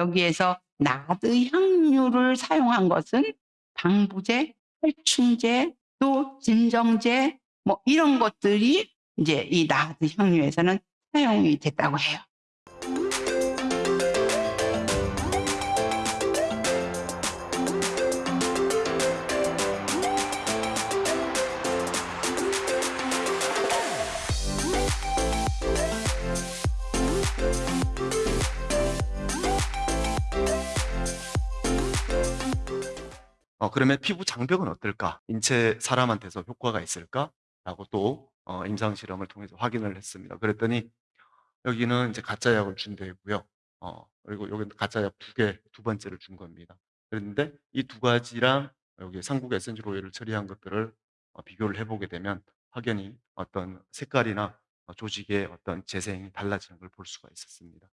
여기에서 나드 향유를 사용한 것은 방부제, 살충제, 또 진정제 뭐 이런 것들이 이제 이 나드 향유에서는 사용이 됐다고 해요. 어 그러면 '피부 장벽은 어떨까? 인체 사람한테서 효과가 있을까?'라고 또 어 임상 실험을 통해서 확인을 했습니다. 그랬더니 여기는 인제 가짜 약을 준 데고요. 어 그리고 여기는 가짜 약2 개, 두 번째를 준 겁니다. 그랬는데 이 두 가지랑 여기 삼국 essential oil을 처리한 것들을 어 비교를 해 보게 되면 확연히 어떤 색깔이나 어 조직의 어떤 재생이 달라지는 걸 볼 수가 있었습니다.